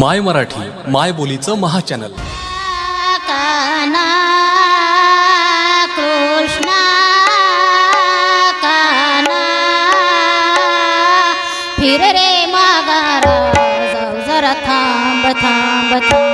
माय मराठी माय बोलीचं महाचॅनल. कृष्णा काना फिर रे मागारा जाऊ जरा थांब थांब थांब.